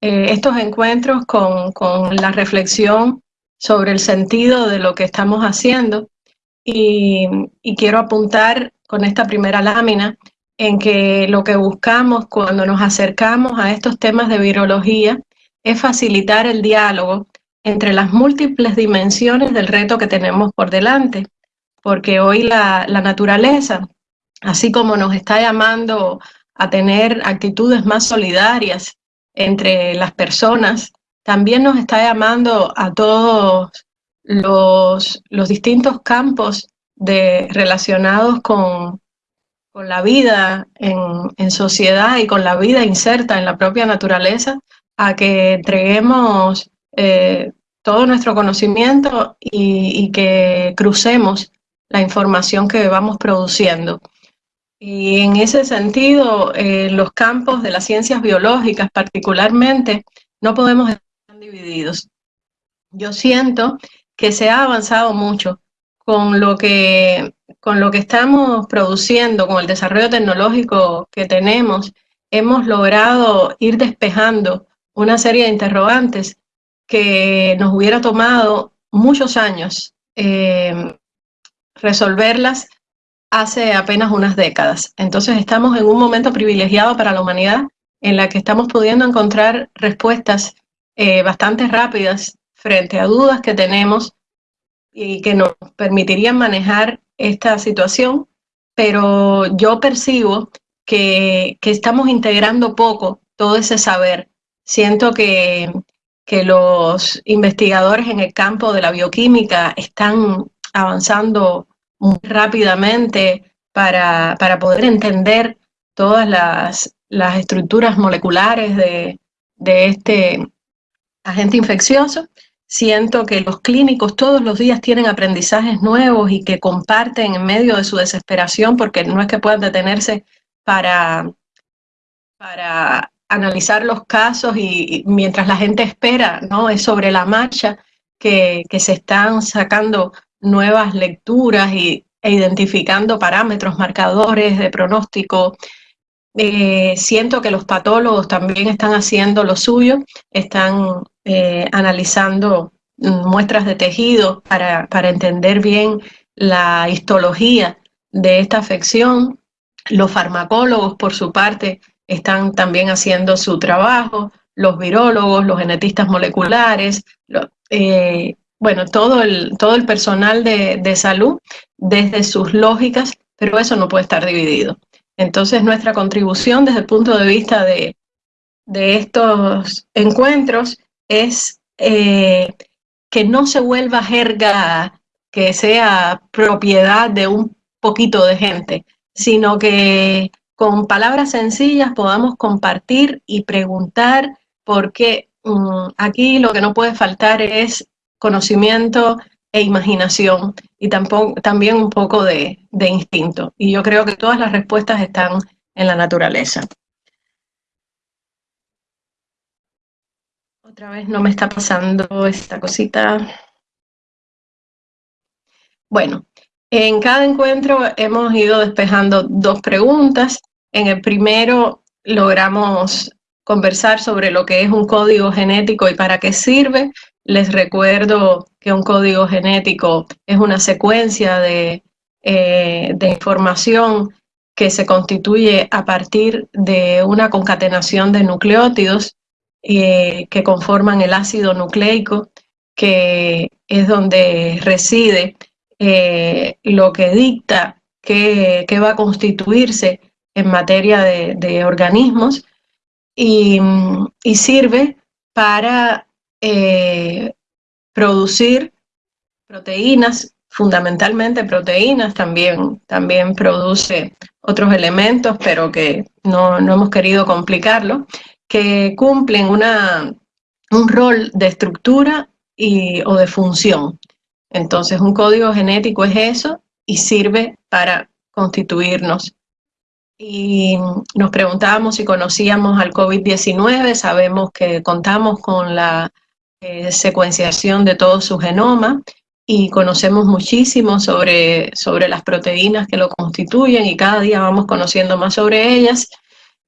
estos encuentros con, con la reflexión sobre el sentido de lo que estamos haciendo. Y, y, quiero apuntar con esta primera lámina en que lo que buscamos cuando nos acercamos a estos temas de virología es facilitar el diálogo entre las múltiples dimensiones del reto que tenemos por delante, porque hoy la, la naturaleza, así como nos está llamando a tener actitudes más solidarias entre las personas, también nos está llamando a todos los, los distintos campos de, relacionados con, con la vida en, en, sociedad y con la vida inserta en la propia naturaleza, a que entreguemos eh, todo nuestro conocimiento y, y, que crucemos la información que vamos produciendo. Y en ese sentido, eh, los campos de las ciencias biológicas particularmente no podemos estar divididos. Yo siento que se ha avanzado mucho con lo que, con lo que estamos produciendo, con el desarrollo tecnológico que tenemos, hemos logrado ir despejando una serie de interrogantes que nos hubiera tomado muchos años eh, resolverlas hace apenas unas décadas. Entonces estamos en un momento privilegiado para la humanidad en la que estamos pudiendo encontrar respuestas eh, bastante rápidas frente a dudas que tenemos y que nos permitirían manejar esta situación, pero yo percibo que, que estamos integrando poco todo ese saber. Siento que, que los investigadores en el campo de la bioquímica están avanzando muy rápidamente para, para poder entender todas las, las estructuras moleculares de, de este agente infeccioso. Siento que los clínicos todos los días tienen aprendizajes nuevos y que comparten en medio de su desesperación, porque no es que puedan detenerse para, para analizar los casos y, mientras la gente espera, ¿no? Es sobre la marcha que, que se están sacando nuevas lecturas y, e identificando parámetros, marcadores de pronóstico. Eh, siento que los patólogos también están haciendo lo suyo, están eh, analizando mm, muestras de tejido para, para entender bien la histología de esta afección. Los farmacólogos, por su parte, están también haciendo su trabajo, los virólogos, los genetistas moleculares, eh, bueno, todo el, todo el personal de, de salud desde sus lógicas, pero eso no puede estar dividido. Entonces nuestra contribución desde el punto de vista de, de estos encuentros es eh, que no se vuelva jerga que sea propiedad de un poquito de gente, sino que con palabras sencillas podamos compartir y preguntar, porque um, aquí lo que no puede faltar es conocimiento e imaginación y tampoco, también un poco de, de instinto. Y yo creo que todas las respuestas están en la naturaleza. Otra vez no me está pasando esta cosita. Bueno, en cada encuentro hemos ido despejando dos preguntas. En el primero logramos conversar sobre lo que es un código genético y para qué sirve. Les recuerdo que un código genético es una secuencia de, eh, de información que se constituye a partir de una concatenación de nucleótidos eh, que conforman el ácido nucleico, que es donde reside eh, lo que dicta que, va a constituirse en materia de, de organismos y, y, sirve para eh, producir proteínas, fundamentalmente proteínas, también, también produce otros elementos, pero que no, no hemos querido complicarlo, que cumplen una, un rol de estructura y, o de función. Entonces un código genético es eso y sirve para constituirnos y nos preguntábamos si conocíamos al COVID-19, sabemos que contamos con la eh, secuenciación de todo su genoma y conocemos muchísimo sobre, sobre las proteínas que lo constituyen y cada día vamos conociendo más sobre ellas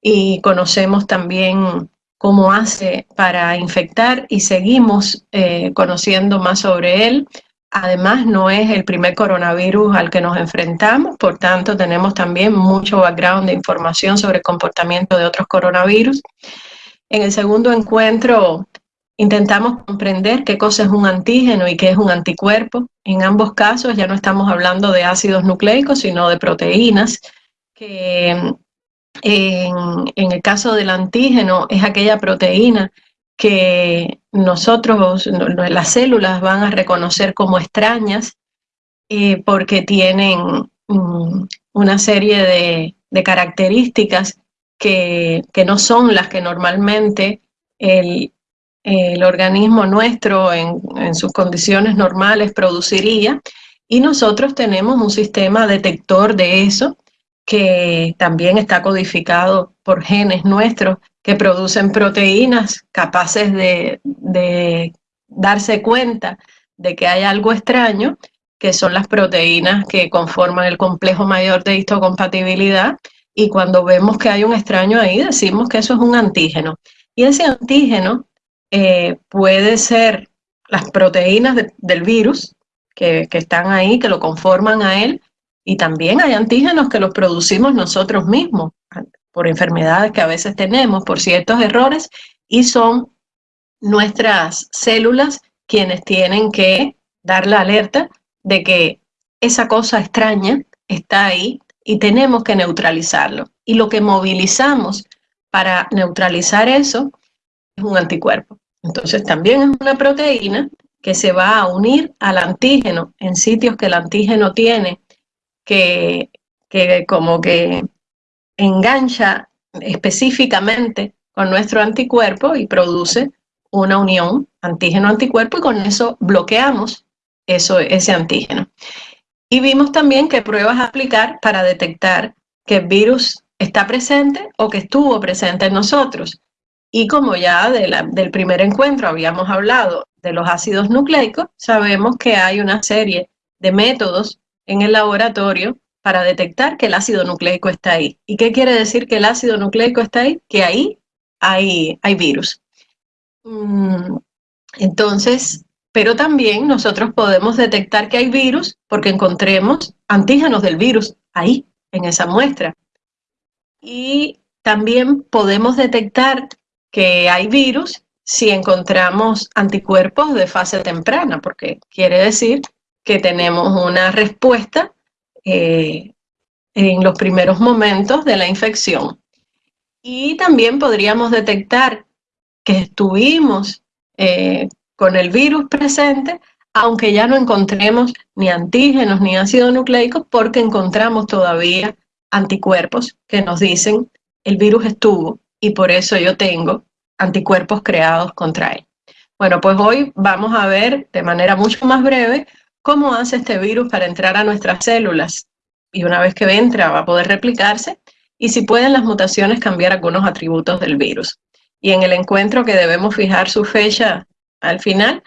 y conocemos también cómo hace para infectar y seguimos eh, conociendo más sobre él. Además, no es el primer coronavirus al que nos enfrentamos, por tanto, tenemos también mucho background de información sobre el comportamiento de otros coronavirus. En el segundo encuentro intentamos comprender qué cosa es un antígeno y qué es un anticuerpo. En ambos casos ya no estamos hablando de ácidos nucleicos, sino de proteínas, que en, el caso del antígeno es aquella proteína que nosotros, las células van a reconocer como extrañas eh, porque tienen mm, una serie de, características que, no son las que normalmente el, organismo nuestro en, en, sus condiciones normales produciría y nosotros tenemos un sistema detector de eso que también está codificado por genes nuestros que producen proteínas capaces de, darse cuenta de que hay algo extraño, que son las proteínas que conforman el complejo mayor de histocompatibilidad, y cuando vemos que hay un extraño ahí, decimos que eso es un antígeno. Y ese antígeno eh, puede ser las proteínas del virus que, que están ahí, que lo conforman a él, y también hay antígenos que los producimos nosotros mismos por enfermedades que a veces tenemos, por ciertos errores, y son nuestras células quienes tienen que dar la alerta de que esa cosa extraña está ahí y tenemos que neutralizarlo. Y lo que movilizamos para neutralizar eso es un anticuerpo. Entonces también es una proteína que se va a unir al antígeno en sitios que el antígeno tiene que, que como que engancha específicamente con nuestro anticuerpo y produce una unión antígeno-anticuerpo y con eso bloqueamos eso, ese antígeno. Y vimos también qué pruebas aplicar para detectar que el virus está presente o que estuvo presente en nosotros. Y como ya del primer encuentro habíamos hablado de los ácidos nucleicos, sabemos que hay una serie de métodos en el laboratorio para detectar que el ácido nucleico está ahí. ¿Y qué quiere decir que el ácido nucleico está ahí? Que ahí hay, hay virus. Mm, entonces, pero también nosotros podemos detectar que hay virus porque encontremos antígenos del virus ahí, en esa muestra. Y también podemos detectar que hay virus si encontramos anticuerpos de fase temprana, porque quiere decir que tenemos una respuesta eh, en los primeros momentos de la infección. Y también podríamos detectar que estuvimos eh, con el virus presente, aunque ya no encontremos ni antígenos ni ácido nucleicos, porque encontramos todavía anticuerpos que nos dicen el virus estuvo y por eso yo tengo anticuerpos creados contra él. Bueno, pues hoy vamos a ver de manera mucho más breve cómo hace este virus para entrar a nuestras células. Y una vez que entra va a poder replicarse y si pueden las mutaciones cambiar algunos atributos del virus. Y en el encuentro que debemos fijar su fecha al final,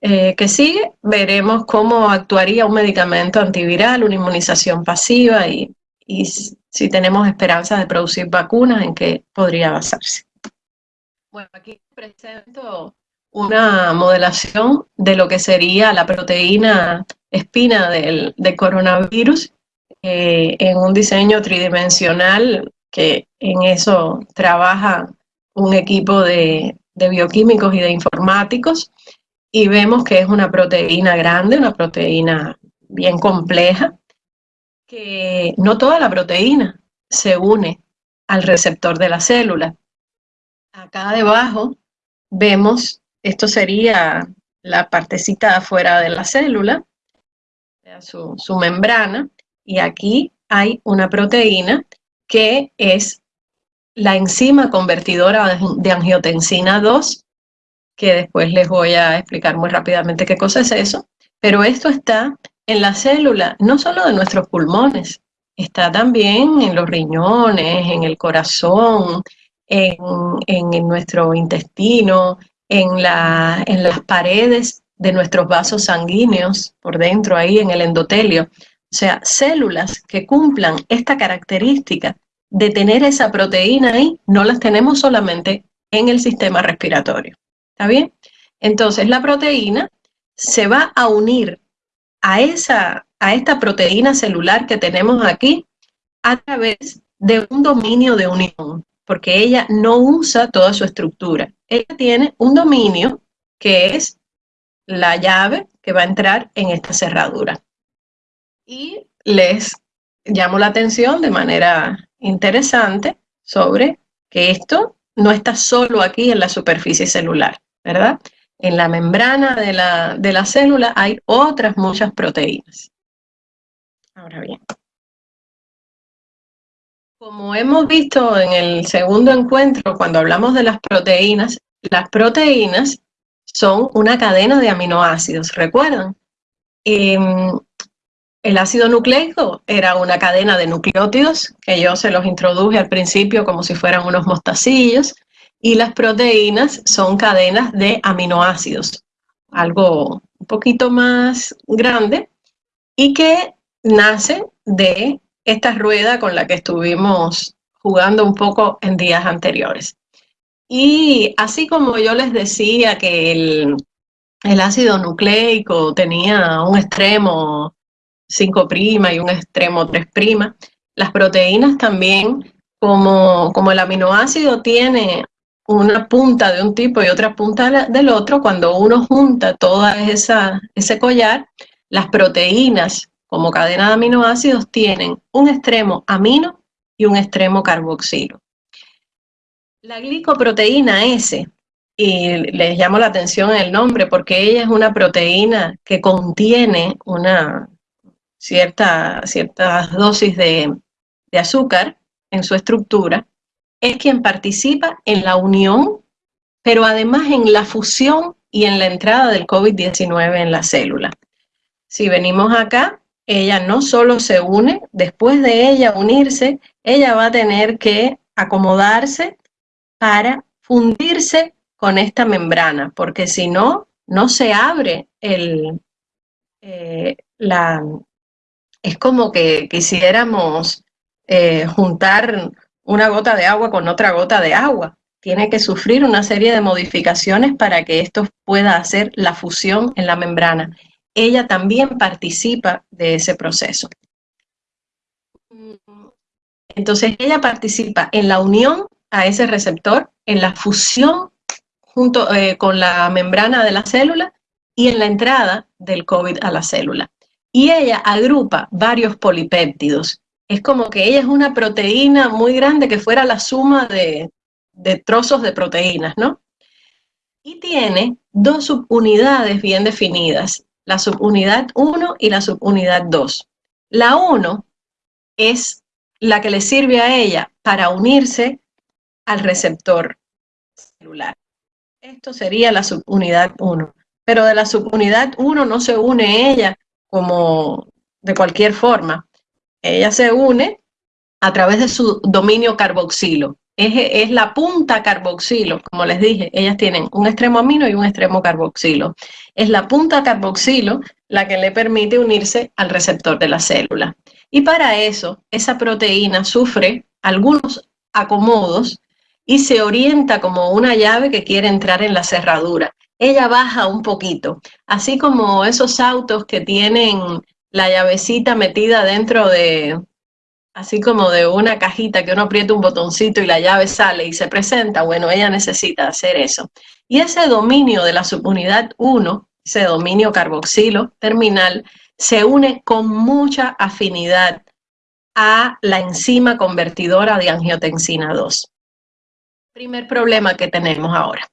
eh, que sigue, veremos cómo actuaría un medicamento antiviral, una inmunización pasiva y, y si tenemos esperanzas de producir vacunas, en qué podría basarse. Bueno, aquí presento una modelación de lo que sería la proteína espina del, coronavirus eh, en un diseño tridimensional que en eso trabaja un equipo de, de bioquímicos y de informáticos y vemos que es una proteína grande, una proteína bien compleja, que no toda la proteína se une al receptor de la célula. Acá debajo vemos esto sería la partecita afuera de la célula, su, su membrana, y aquí hay una proteína que es la enzima convertidora de angiotensina 2, que después les voy a explicar muy rápidamente qué cosa es eso, pero esto está en la célula, no solo de nuestros pulmones, está también en los riñones, en el corazón, en, nuestro intestino, en, en las paredes de nuestros vasos sanguíneos, por dentro ahí en el endotelio. O sea, células que cumplan esta característica de tener esa proteína ahí, no las tenemos solamente en el sistema respiratorio. ¿Está bien? Entonces la proteína se va a unir a, esa, a esta proteína celular que tenemos aquí a través de un dominio de unión, porque ella no usa toda su estructura. Ella tiene un dominio que es la llave que va a entrar en esta cerradura. Y les llamo la atención de manera interesante sobre que esto no está solo aquí en la superficie celular, ¿verdad? En la membrana de la, de la célula hay otras muchas proteínas. Ahora bien, como hemos visto en el segundo encuentro, cuando hablamos de las proteínas, las proteínas son una cadena de aminoácidos, ¿recuerdan? Em, el ácido nucleico era una cadena de nucleótidos, que yo se los introduje al principio como si fueran unos mostacillos, y las proteínas son cadenas de aminoácidos, algo un poquito más grande, y que nace de esta rueda con la que estuvimos jugando un poco en días anteriores. Y así como yo les decía que el, el ácido nucleico tenía un extremo 5' y un extremo 3', las proteínas también, como, como el aminoácido tiene una punta de un tipo y otra punta del otro, cuando uno junta todo ese collar, las proteínas como cadena de aminoácidos tienen un extremo amino y un extremo carboxilo. La glicoproteína S, y les llamo la atención el nombre porque ella es una proteína que contiene una cierta, ciertas dosis de, de azúcar en su estructura, es quien participa en la unión, pero además en la fusión y en la entrada del COVID-19 en la célula. Si venimos acá, ella no solo se une, después de ella unirse, ella va a tener que acomodarse para fundirse con esta membrana, porque si no, no se abre el, eh, la... Es como que quisiéramos eh, juntar una gota de agua con otra gota de agua. Tiene que sufrir una serie de modificaciones para que esto pueda hacer la fusión en la membrana ella también participa de ese proceso. Entonces ella participa en la unión a ese receptor, en la fusión junto eh, con la membrana de la célula y en la entrada del COVID a la célula. Y ella agrupa varios polipéptidos. Es como que ella es una proteína muy grande que fuera la suma de, de trozos de proteínas, ¿no? Y tiene dos subunidades bien definidas la subunidad 1 y la subunidad 2. La 1 es la que le sirve a ella para unirse al receptor celular. Esto sería la subunidad 1. Pero de la subunidad 1 no se une ella como de cualquier forma. Ella se une a través de su dominio carboxilo es, la punta carboxilo, como les dije, ellas tienen un extremo amino y un extremo carboxilo. Es la punta carboxilo la que le permite unirse al receptor de la célula. Y para eso, esa proteína sufre algunos acomodos y se orienta como una llave que quiere entrar en la cerradura. Ella baja un poquito, así como esos autos que tienen la llavecita metida dentro de, así como de una cajita que uno aprieta un botoncito y la llave sale y se presenta, bueno, ella necesita hacer eso. Y ese dominio de la subunidad 1, ese dominio carboxilo terminal, se une con mucha afinidad a la enzima convertidora de angiotensina 2. Primer problema que tenemos ahora.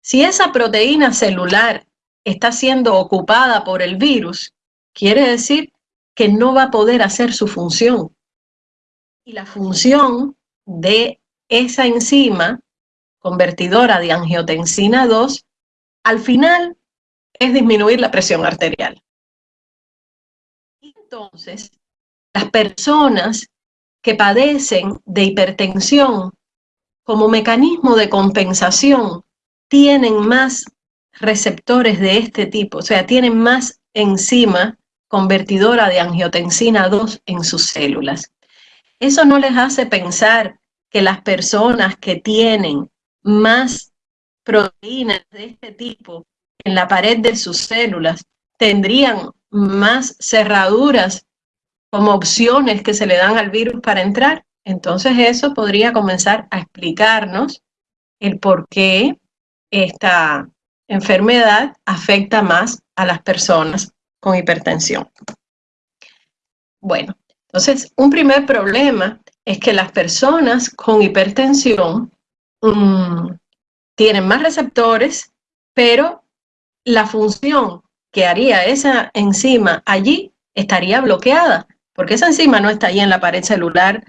Si esa proteína celular está siendo ocupada por el virus, quiere decir que no va a poder hacer su función y la función de esa enzima convertidora de angiotensina 2 al final es disminuir la presión arterial. Entonces, las personas que padecen de hipertensión como mecanismo de compensación tienen más receptores de este tipo, o sea, tienen más enzima convertidora de angiotensina 2 en sus células. Eso no les hace pensar que las personas que tienen más proteínas de este tipo en la pared de sus células, tendrían más cerraduras como opciones que se le dan al virus para entrar. Entonces eso podría comenzar a explicarnos el por qué esta enfermedad afecta más a las personas con hipertensión. Bueno, entonces un primer problema es que las personas con hipertensión mm, tienen más receptores, pero la función que haría esa enzima allí estaría bloqueada, porque esa enzima no está allí en la pared celular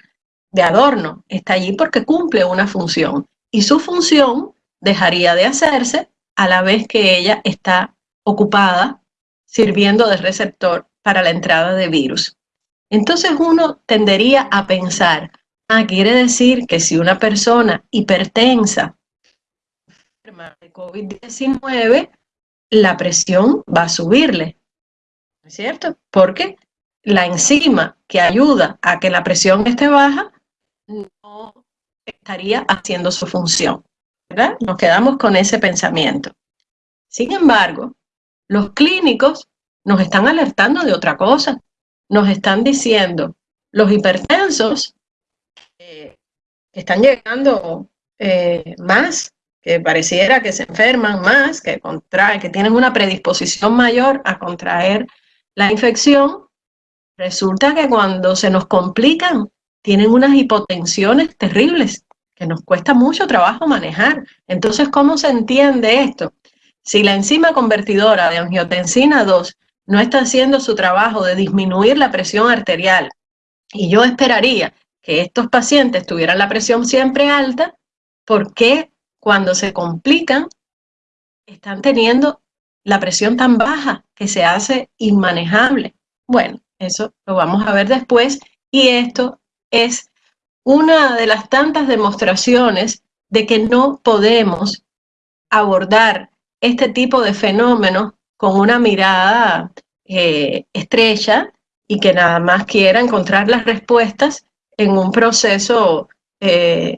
de adorno, está allí porque cumple una función y su función dejaría de hacerse a la vez que ella está ocupada sirviendo de receptor para la entrada de virus. Entonces uno tendería a pensar, ah, quiere decir que si una persona hipertensa de COVID-19, la presión va a subirle, ¿no es cierto? Porque la enzima que ayuda a que la presión esté baja no estaría haciendo su función, ¿verdad? Nos quedamos con ese pensamiento. Sin embargo, los clínicos nos están alertando de otra cosa. Nos están diciendo, los hipertensos eh, están llegando eh, más, que pareciera que se enferman más, que contraen, que tienen una predisposición mayor a contraer la infección, resulta que cuando se nos complican, tienen unas hipotensiones terribles que nos cuesta mucho trabajo manejar. Entonces, ¿cómo se entiende esto? Si la enzima convertidora de angiotensina 2 no está haciendo su trabajo de disminuir la presión arterial, y yo esperaría que estos pacientes tuvieran la presión siempre alta, ¿por qué cuando se complican están teniendo la presión tan baja que se hace inmanejable? Bueno, eso lo vamos a ver después y esto es una de las tantas demostraciones de que no podemos abordar este tipo de fenómenos con una mirada eh, estrecha y que nada más quiera encontrar las respuestas en un proceso eh,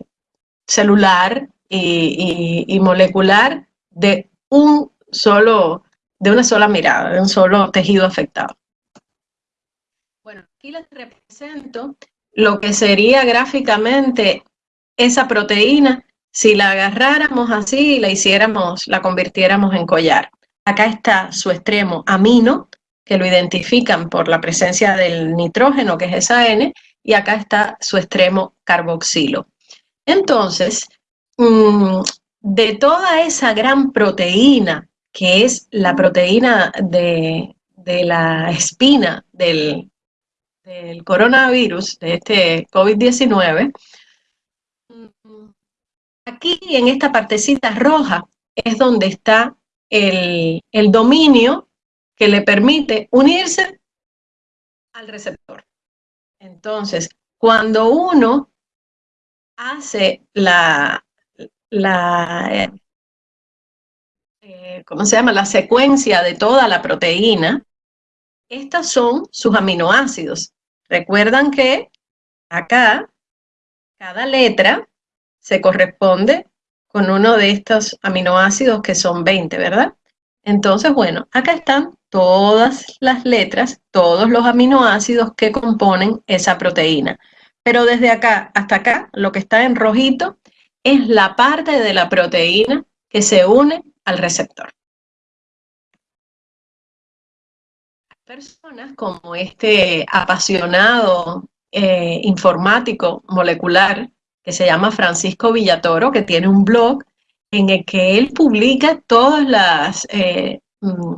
celular y, molecular de un solo, de una sola mirada, de un solo tejido afectado. Bueno, aquí les represento lo que sería gráficamente esa proteína si la agarráramos así y la hiciéramos, la convirtiéramos en collar. Acá está su extremo amino, que lo identifican por la presencia del nitrógeno, que es esa N, y acá está su extremo carboxilo. Entonces, mm, de toda esa gran proteína, que es la proteína de, la espina del, del coronavirus, de este COVID-19, Aquí en esta partecita roja es donde está el, dominio que le permite unirse al receptor. Entonces, cuando uno hace la, la eh, ¿cómo se llama? La secuencia de toda la proteína, estas son sus aminoácidos. Recuerdan que acá, cada letra se corresponde con uno de estos aminoácidos que son 20, ¿verdad? Entonces, bueno, acá están todas las letras, todos los aminoácidos que componen esa proteína. Pero desde acá hasta acá, lo que está en rojito es la parte de la proteína que se une al receptor. Personas como este apasionado eh, informático molecular que se llama Francisco Villatoro, que tiene un blog en el que él publica todas las, eh, mm,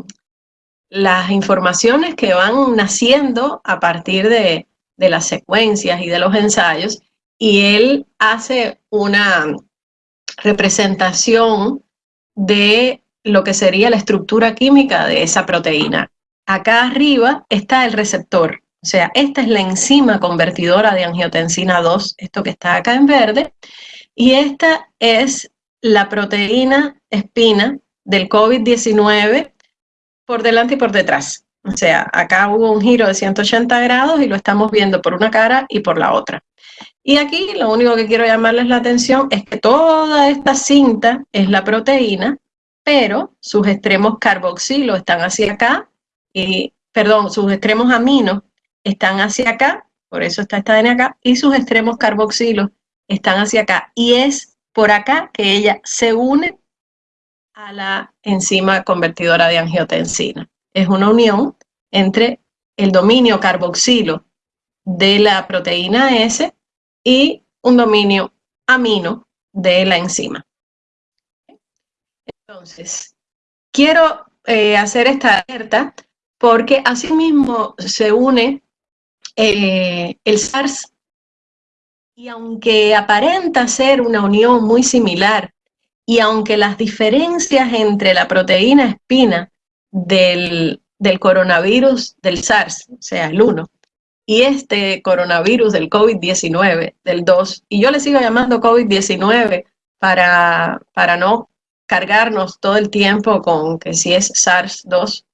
las informaciones que van naciendo a partir de, de las secuencias y de los ensayos, y él hace una representación de lo que sería la estructura química de esa proteína. Acá arriba está el receptor, o sea, esta es la enzima convertidora de angiotensina 2, esto que está acá en verde, y esta es la proteína espina del COVID-19 por delante y por detrás. O sea, acá hubo un giro de 180 grados y lo estamos viendo por una cara y por la otra. Y aquí lo único que quiero llamarles la atención es que toda esta cinta es la proteína, pero sus extremos carboxilo están hacia acá, y, perdón, sus extremos aminos están hacia acá, por eso está esta ADN acá, y sus extremos carboxilo están hacia acá. Y es por acá que ella se une a la enzima convertidora de angiotensina. Es una unión entre el dominio carboxilo de la proteína S y un dominio amino de la enzima. Entonces, quiero eh, hacer esta alerta porque asimismo se une eh, el SARS. Y aunque aparenta ser una unión muy similar y aunque las diferencias entre la proteína espina del, del coronavirus del SARS, o sea, el 1, y este coronavirus del COVID-19, del 2, y yo le sigo llamando COVID-19 para, para no cargarnos todo el tiempo con que si es SARS-2,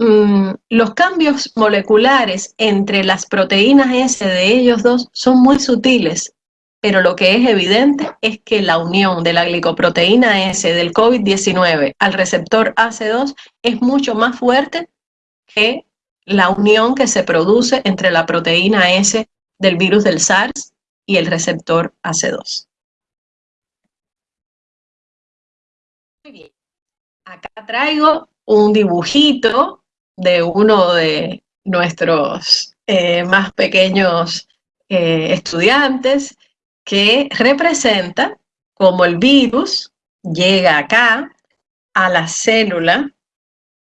mm, los cambios moleculares entre las proteínas S de ellos dos son muy sutiles, pero lo que es evidente es que la unión de la glicoproteína S del COVID-19 al receptor AC2 es mucho más fuerte que la unión que se produce entre la proteína S del virus del SARS y el receptor AC2. Muy bien. Acá traigo un dibujito de uno de nuestros eh, más pequeños eh, estudiantes que representa cómo el virus llega acá a la célula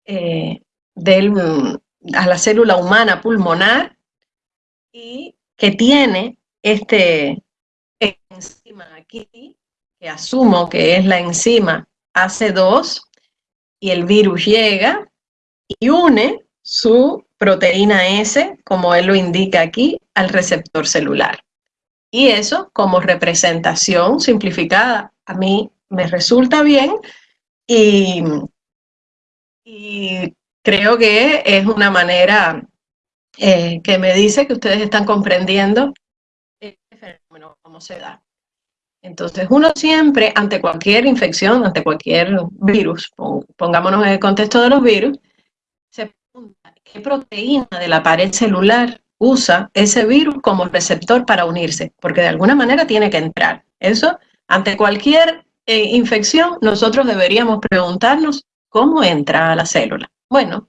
eh, del, a la célula humana pulmonar y que tiene este enzima aquí, que asumo que es la enzima AC2, y el virus llega y une su proteína S, como él lo indica aquí, al receptor celular. Y eso, como representación simplificada, a mí me resulta bien y, creo que es una manera eh, que me dice que ustedes están comprendiendo este fenómeno, cómo se da. Entonces, uno siempre, ante cualquier infección, ante cualquier virus, pongámonos en el contexto de los virus, qué proteína de la pared celular usa ese virus como receptor para unirse, porque de alguna manera tiene que entrar. Eso, ante cualquier eh, infección, nosotros deberíamos preguntarnos cómo entra a la célula. Bueno,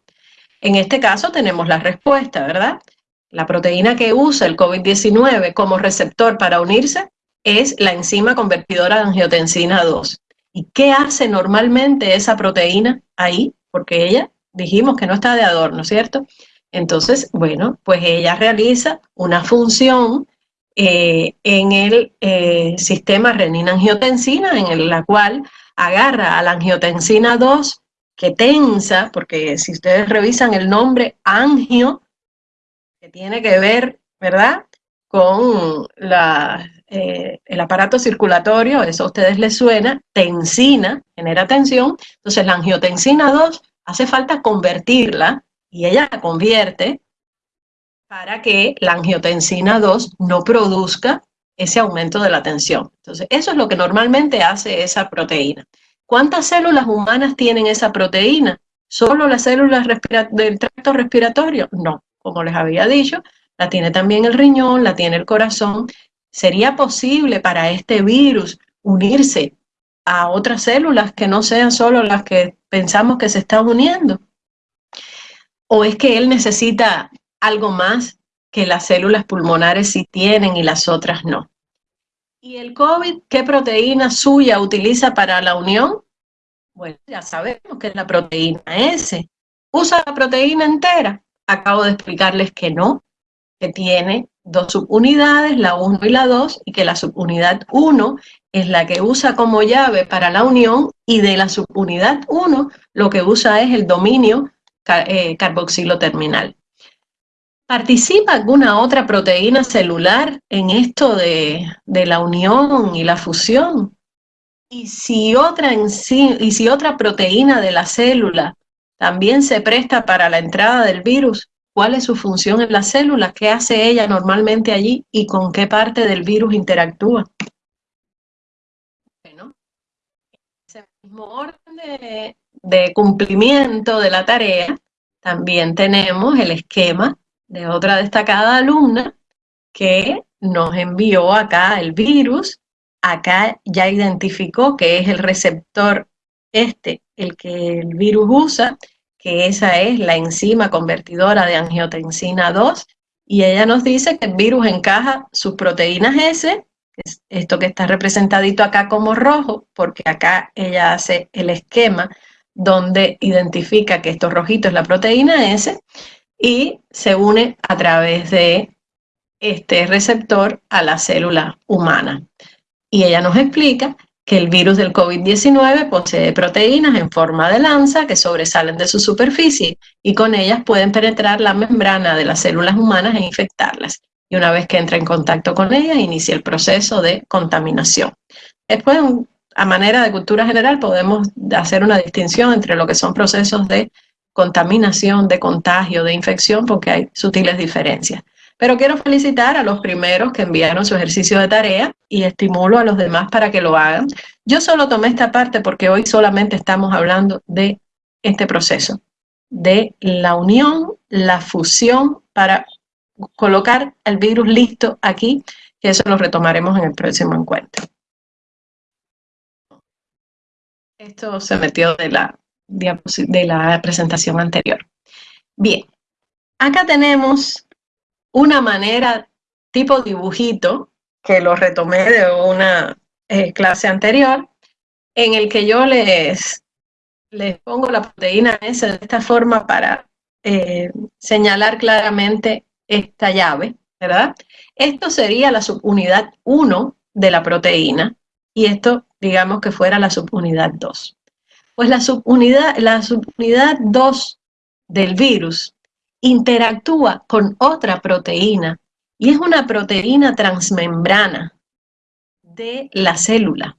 en este caso tenemos la respuesta, ¿verdad? La proteína que usa el COVID-19 como receptor para unirse es la enzima convertidora de angiotensina 2. ¿Y qué hace normalmente esa proteína ahí? Porque ella dijimos que no está de adorno, ¿cierto? Entonces, bueno, pues ella realiza una función eh, en el eh, sistema renina-angiotensina, en la cual agarra a la angiotensina 2 que tensa, porque si ustedes revisan el nombre angio, que tiene que ver, ¿verdad?, con eh, el aparato circulatorio, eso a ustedes les suena, tensina, genera tensión, entonces la angiotensina 2 hace falta convertirla, y ella la convierte para que la angiotensina 2 no produzca ese aumento de la tensión. Entonces, eso es lo que normalmente hace esa proteína. ¿Cuántas células humanas tienen esa proteína? ¿Solo las células del tracto respiratorio? No, como les había dicho, la tiene también el riñón, la tiene el corazón. ¿Sería posible para este virus unirse a otras células que no sean solo las que pensamos que se están uniendo? ¿O es que él necesita algo más que las células pulmonares sí tienen y las otras no? ¿Y el COVID qué proteína suya utiliza para la unión? Bueno, ya sabemos que es la proteína S. ¿Usa la proteína entera? Acabo de explicarles que no, que tiene dos subunidades, la 1 y la 2, y que la subunidad 1 es la que usa como llave para la unión, y de la subunidad 1 lo que usa es el dominio eh, carboxilo terminal. ¿Participa alguna otra proteína celular en esto de, la unión y la fusión? Y si, otra y si otra proteína de la célula también se presta para la entrada del virus. ¿Cuál es su función en la célula? ¿Qué hace ella normalmente allí? ¿Y con qué parte del virus interactúa? Bueno, ese mismo orden de, de cumplimiento de la tarea, también tenemos el esquema de otra destacada alumna que nos envió acá el virus, acá ya identificó que es el receptor este el que el virus usa, que esa es la enzima convertidora de angiotensina 2, y ella nos dice que el virus encaja sus proteínas S, esto que está representadito acá como rojo, porque acá ella hace el esquema donde identifica que esto rojito es la proteína S, y se une a través de este receptor a la célula humana. Y ella nos explica que el virus del COVID-19 posee proteínas en forma de lanza que sobresalen de su superficie y con ellas pueden penetrar la membrana de las células humanas e infectarlas. Y una vez que entra en contacto con ellas, inicia el proceso de contaminación. Después, a manera de cultura general, podemos hacer una distinción entre lo que son procesos de contaminación, de contagio, de infección, porque hay sutiles diferencias. Pero quiero felicitar a los primeros que enviaron su ejercicio de tarea y estimulo a los demás para que lo hagan. Yo solo tomé esta parte porque hoy solamente estamos hablando de este proceso, de la unión, la fusión para colocar el virus listo aquí, que eso lo retomaremos en el próximo encuentro. Esto se metió de la, de la presentación anterior. Bien, acá tenemos una manera tipo dibujito, que lo retomé de una eh, clase anterior, en el que yo les, les pongo la proteína S de esta forma para eh, señalar claramente esta llave, ¿verdad? Esto sería la subunidad 1 de la proteína y esto, digamos que fuera la subunidad 2. Pues la subunidad, la subunidad 2 del virus interactúa con otra proteína y es una proteína transmembrana de la célula.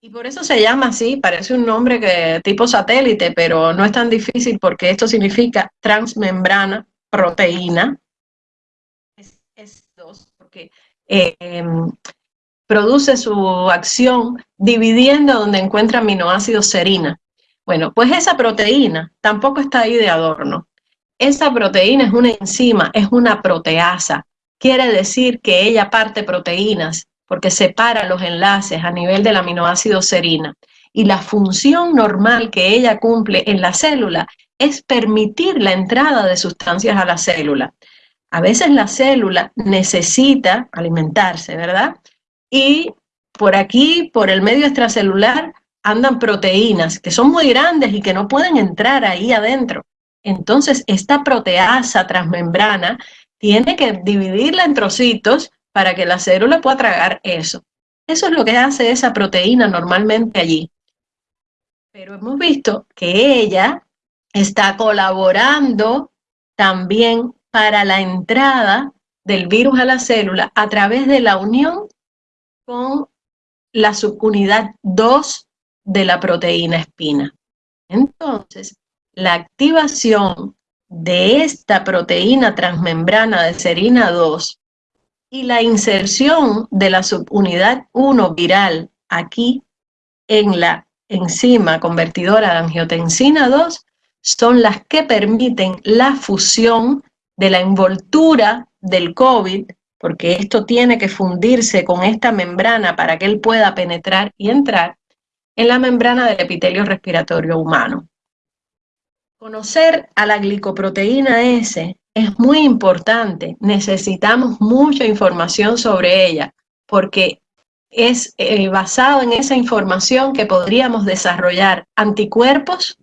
Y por eso se llama así, parece un nombre que tipo satélite, pero no es tan difícil porque esto significa transmembrana proteína. Porque em, produce su acción dividiendo donde encuentra aminoácidos serina. Bueno, pues esa proteína tampoco está ahí de adorno. Esa proteína es una enzima, es una proteasa. Quiere decir que ella parte proteínas porque separa los enlaces a nivel del aminoácido serina. Y la función normal que ella cumple en la célula es permitir la entrada de sustancias a la célula. A veces la célula necesita alimentarse, ¿verdad? Y por aquí, por el medio extracelular, andan proteínas que son muy grandes y que no pueden entrar ahí adentro. Entonces, esta proteasa transmembrana tiene que dividirla en trocitos para que la célula pueda tragar eso. Eso es lo que hace esa proteína normalmente allí. Pero hemos visto que ella está colaborando también para la entrada del virus a la célula a través de la unión con la subunidad 2 de la proteína espina. Entonces, la activación de esta proteína transmembrana de serina 2 y la inserción de la subunidad 1 viral aquí en la enzima convertidora de angiotensina 2 son las que permiten la fusión de la envoltura del COVID, porque esto tiene que fundirse con esta membrana para que él pueda penetrar y entrar en la membrana del epitelio respiratorio humano. Conocer a la glicoproteína S es muy importante. Necesitamos mucha información sobre ella porque es eh, basado en esa información que podríamos desarrollar anticuerpos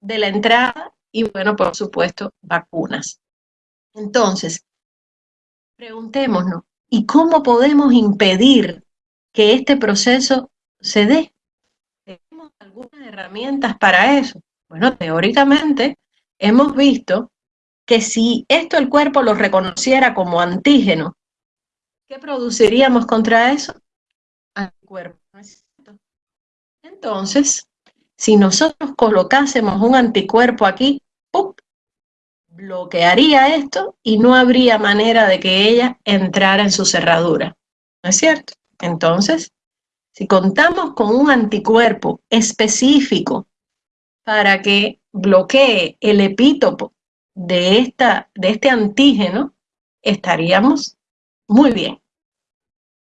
de la entrada y, bueno, por supuesto, vacunas. Entonces, preguntémonos, ¿y cómo podemos impedir que este proceso se dé? algunas herramientas para eso. Bueno, teóricamente hemos visto que si esto el cuerpo lo reconociera como antígeno, ¿qué produciríamos contra eso? Anticuerpos. Entonces, si nosotros colocásemos un anticuerpo aquí, bloquearía esto y no habría manera de que ella entrara en su cerradura. ¿No es cierto? Entonces, si contamos con un anticuerpo específico para que bloquee el epítopo de, esta, de este antígeno, estaríamos muy bien.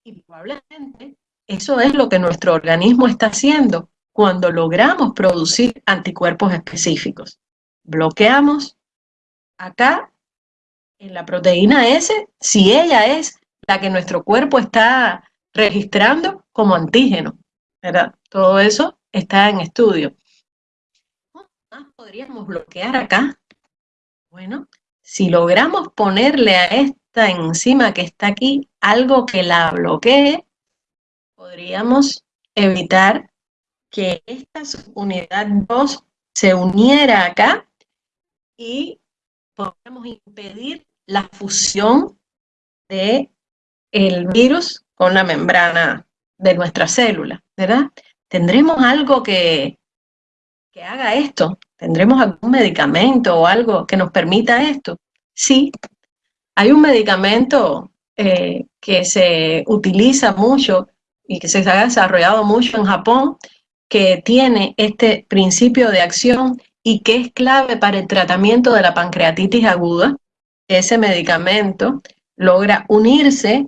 Y probablemente eso es lo que nuestro organismo está haciendo cuando logramos producir anticuerpos específicos. Bloqueamos acá en la proteína S, si ella es la que nuestro cuerpo está registrando como antígeno. Todo eso está en estudio. ¿Cómo más podríamos bloquear acá? Bueno, si logramos ponerle a esta enzima que está aquí algo que la bloquee, podríamos evitar que esta unidad 2 se uniera acá y podríamos impedir la fusión de el virus con la membrana de nuestra célula, ¿verdad? ¿Tendremos algo que, que haga esto? ¿Tendremos algún medicamento o algo que nos permita esto? Sí, hay un medicamento eh, que se utiliza mucho y que se ha desarrollado mucho en Japón, que tiene este principio de acción y que es clave para el tratamiento de la pancreatitis aguda. Ese medicamento logra unirse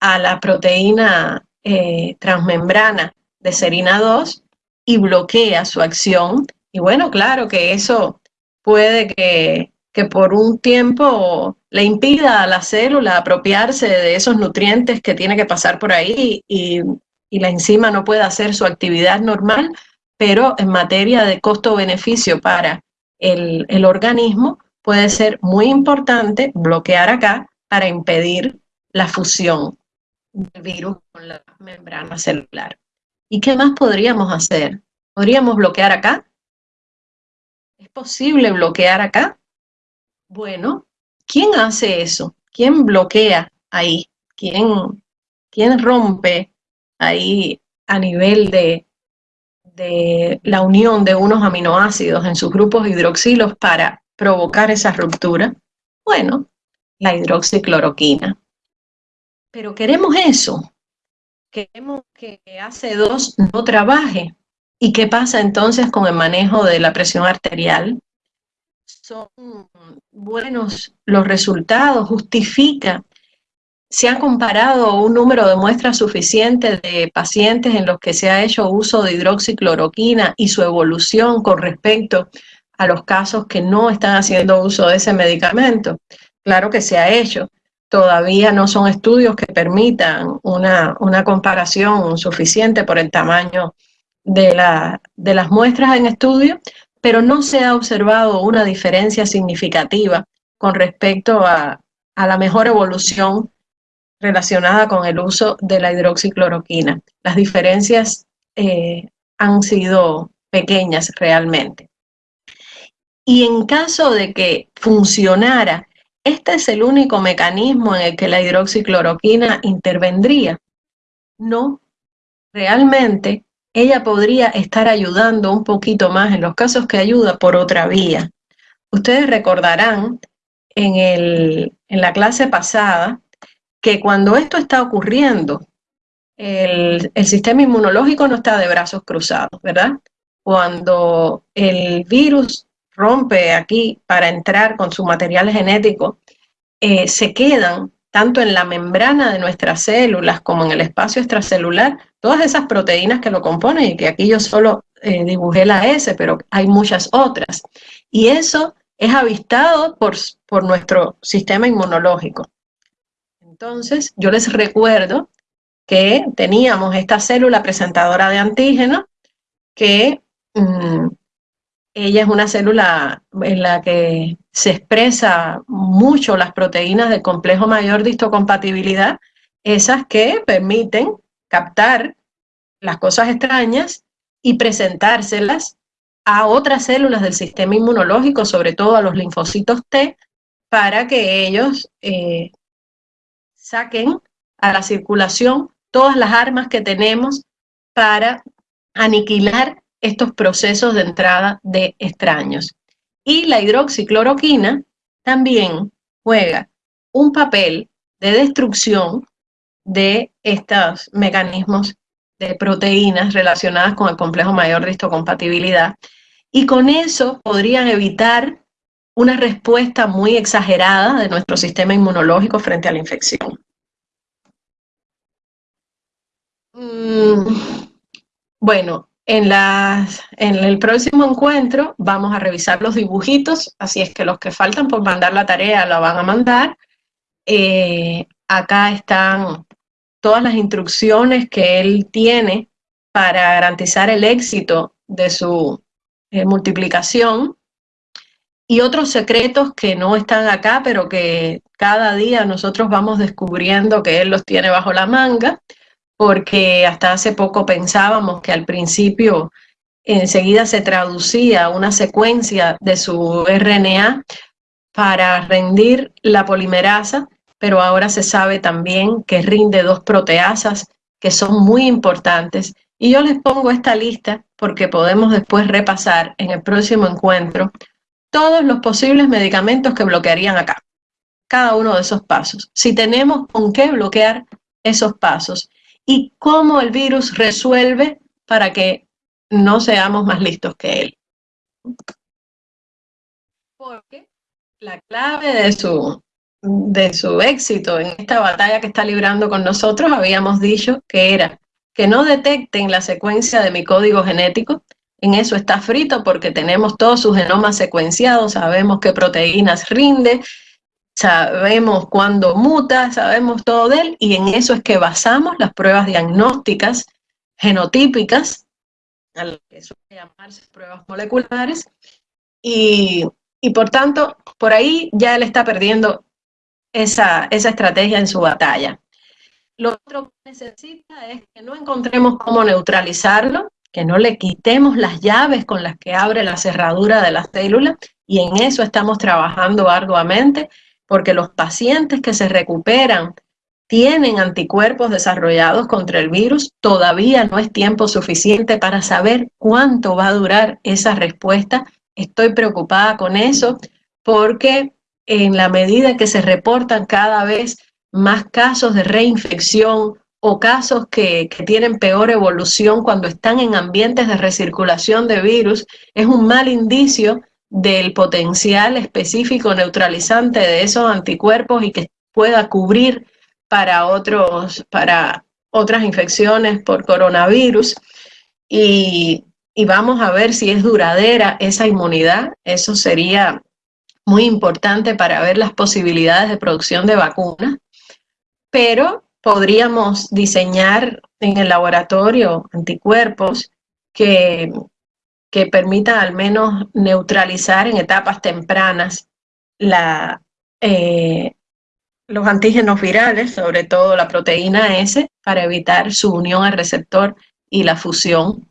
a la proteína eh, transmembrana de serina 2 y bloquea su acción. Y bueno, claro que eso puede que, que por un tiempo le impida a la célula apropiarse de esos nutrientes que tiene que pasar por ahí y, y la enzima no puede hacer su actividad normal, pero en materia de costo-beneficio para el, el organismo puede ser muy importante bloquear acá para impedir la fusión del virus con la membrana celular. ¿Y qué más podríamos hacer? ¿Podríamos bloquear acá? ¿Es posible bloquear acá? Bueno, ¿quién hace eso? ¿Quién bloquea ahí? ¿Quién, quién rompe ahí a nivel de, de la unión de unos aminoácidos en sus grupos hidroxilos para provocar esa ruptura? Bueno, la hidroxicloroquina. Pero queremos eso. Queremos que AC2 no trabaje. ¿Y qué pasa entonces con el manejo de la presión arterial? Son buenos los resultados, justifica. Se ha comparado un número de muestras suficiente de pacientes en los que se ha hecho uso de hidroxicloroquina y su evolución con respecto a los casos que no están haciendo uso de ese medicamento. Claro que se ha hecho, todavía no son estudios que permitan una, comparación suficiente por el tamaño de, la, de las muestras en estudio, pero no se ha observado una diferencia significativa con respecto a, la mejor evolución relacionada con el uso de la hidroxicloroquina. Las diferencias eh, han sido pequeñas realmente. Y en caso de que funcionara este es el único mecanismo en el que la hidroxicloroquina intervendría. No, realmente ella podría estar ayudando un poquito más en los casos que ayuda por otra vía. Ustedes recordarán en, en la clase pasada que cuando esto está ocurriendo, el, sistema inmunológico no está de brazos cruzados, ¿verdad? Cuando el virus rompe aquí para entrar con su material genético, eh, se quedan tanto en la membrana de nuestras células como en el espacio extracelular, todas esas proteínas que lo componen y que aquí yo solo eh, dibujé la S, pero hay muchas otras. Y eso es avistado por, por nuestro sistema inmunológico. Entonces, yo les recuerdo que teníamos esta célula presentadora de antígeno que mm, ella es una célula en la que se expresa mucho las proteínas del complejo mayor de histocompatibilidad, esas que permiten captar las cosas extrañas y presentárselas a otras células del sistema inmunológico, sobre todo a los linfocitos T, para que ellos eh, saquen a la circulación todas las armas que tenemos para aniquilar estos procesos de entrada de extraños. Y la hidroxicloroquina también juega un papel de destrucción de estos mecanismos de proteínas relacionadas con el complejo mayor de histocompatibilidad y con eso podrían evitar una respuesta muy exagerada de nuestro sistema inmunológico frente a la infección. Mm, bueno, en, en el próximo encuentro vamos a revisar los dibujitos, así es que los que faltan por mandar la tarea la van a mandar. Eh, acá están todas las instrucciones que él tiene para garantizar el éxito de su eh, multiplicación y otros secretos que no están acá, pero que cada día nosotros vamos descubriendo que él los tiene bajo la manga, porque hasta hace poco pensábamos que al principio enseguida se traducía una secuencia de su RNA para rendir la polimerasa, pero ahora se sabe también que rinde dos proteasas que son muy importantes. Y yo les pongo esta lista porque podemos después repasar en el próximo encuentro todos los posibles medicamentos que bloquearían acá, cada uno de esos pasos. Si tenemos con qué bloquear esos pasos y cómo el virus resuelve para que no seamos más listos que él. Porque la clave de su, de su éxito en esta batalla que está librando con nosotros, habíamos dicho que era que no detecten la secuencia de mi código genético, en eso está frito porque tenemos todos sus genomas secuenciados, sabemos qué proteínas rinde, sabemos cuándo muta, sabemos todo de él, y en eso es que basamos las pruebas diagnósticas genotípicas, a lo que suele llamarse pruebas moleculares, y, y por tanto, por ahí ya él está perdiendo esa, esa estrategia en su batalla. Lo otro que necesita es que no encontremos cómo neutralizarlo, que no le quitemos las llaves con las que abre la cerradura de la célula, y en eso estamos trabajando arduamente, porque los pacientes que se recuperan tienen anticuerpos desarrollados contra el virus, todavía no es tiempo suficiente para saber cuánto va a durar esa respuesta. Estoy preocupada con eso porque en la medida que se reportan cada vez más casos de reinfección o casos que, tienen peor evolución cuando están en ambientes de recirculación de virus, es un mal indicio del potencial específico neutralizante de esos anticuerpos y que pueda cubrir para, otros, para otras infecciones por coronavirus. Y, y vamos a ver si es duradera esa inmunidad. Eso sería muy importante para ver las posibilidades de producción de vacunas, pero podríamos diseñar en el laboratorio anticuerpos que, que permitan al menos neutralizar en etapas tempranas eh, los antígenos virales, sobre todo la proteína S, para evitar su unión al receptor y la fusión.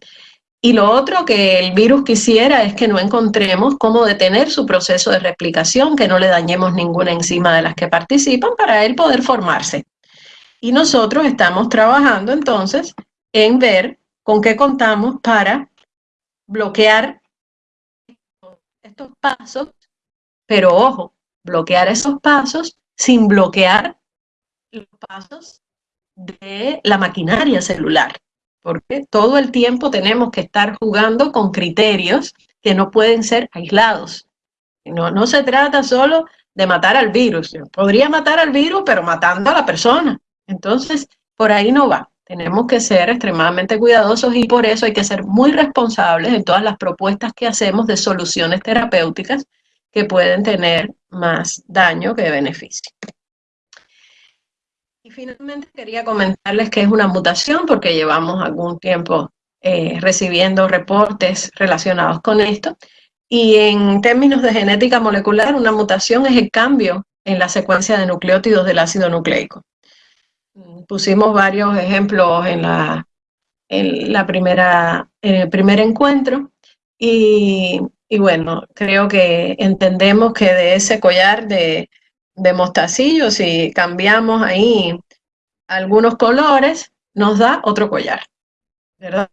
Y lo otro que el virus quisiera es que no encontremos cómo detener su proceso de replicación, que no le dañemos ninguna enzima de las que participan para él poder formarse. Y nosotros estamos trabajando entonces en ver con qué contamos para bloquear estos pasos, pero ojo, bloquear esos pasos sin bloquear los pasos de la maquinaria celular porque todo el tiempo tenemos que estar jugando con criterios que no pueden ser aislados. No, no se trata solo de matar al virus. Podría matar al virus, pero matando a la persona. Entonces, por ahí no va. Tenemos que ser extremadamente cuidadosos y por eso hay que ser muy responsables en todas las propuestas que hacemos de soluciones terapéuticas que pueden tener más daño que beneficio. Y finalmente quería comentarles que es una mutación porque llevamos algún tiempo eh, recibiendo reportes relacionados con esto. Y en términos de genética molecular, una mutación es el cambio en la secuencia de nucleótidos del ácido nucleico. Pusimos varios ejemplos en, la, en, la primera, en el primer encuentro y, y bueno, creo que entendemos que de ese collar de, de mostacillo, si cambiamos ahí algunos colores, nos da otro collar, ¿verdad?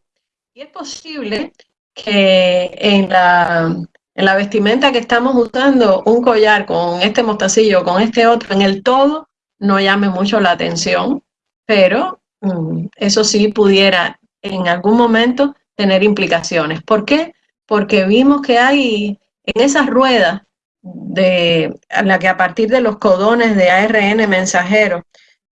Y es posible que en la, en la vestimenta que estamos usando, un collar con este mostacillo, con este otro, en el todo, no llame mucho la atención, pero mm, eso sí pudiera en algún momento tener implicaciones. ¿Por qué? Porque vimos que hay en esas ruedas de la que a partir de los codones de ARN mensajero,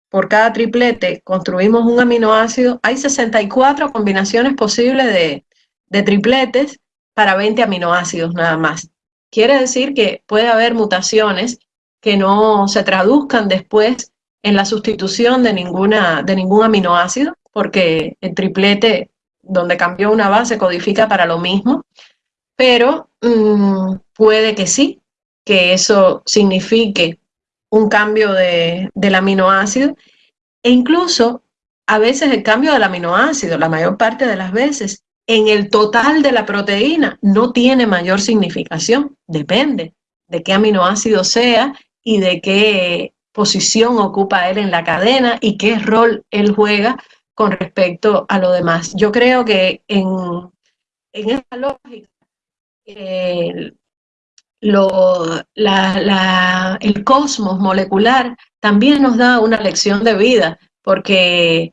por cada triplete construimos un aminoácido, hay 64 combinaciones posibles de, de tripletes para 20 aminoácidos nada más. Quiere decir que puede haber mutaciones que no se traduzcan después en la sustitución de, ninguna, de ningún aminoácido, porque el triplete donde cambió una base codifica para lo mismo, pero mm, puede que sí, que eso signifique un cambio de, del aminoácido. E incluso a veces el cambio del aminoácido, la mayor parte de las veces, en el total de la proteína no tiene mayor significación, depende de qué aminoácido sea y de qué posición ocupa él en la cadena y qué rol él juega con respecto a lo demás. Yo creo que en, en esta lógica, el cosmos molecular también nos da una lección de vida, porque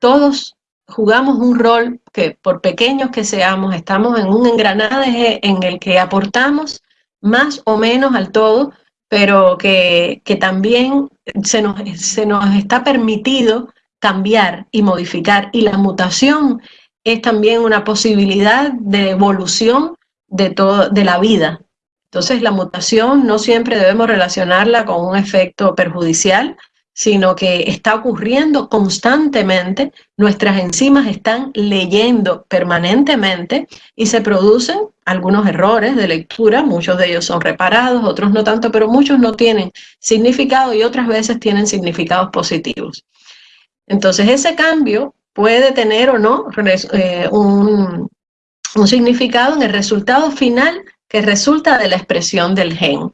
todos jugamos un rol que por pequeños que seamos, estamos en un engranaje en el que aportamos más o menos al todo, pero que, que también se nos, se nos está permitido cambiar y modificar. Y la mutación es también una posibilidad de evolución de, todo, de la vida. Entonces la mutación no siempre debemos relacionarla con un efecto perjudicial, sino que está ocurriendo constantemente, nuestras enzimas están leyendo permanentemente y se producen algunos errores de lectura, muchos de ellos son reparados, otros no tanto, pero muchos no tienen significado y otras veces tienen significados positivos. Entonces ese cambio puede tener o no eh, un, un significado en el resultado final que resulta de la expresión del gen.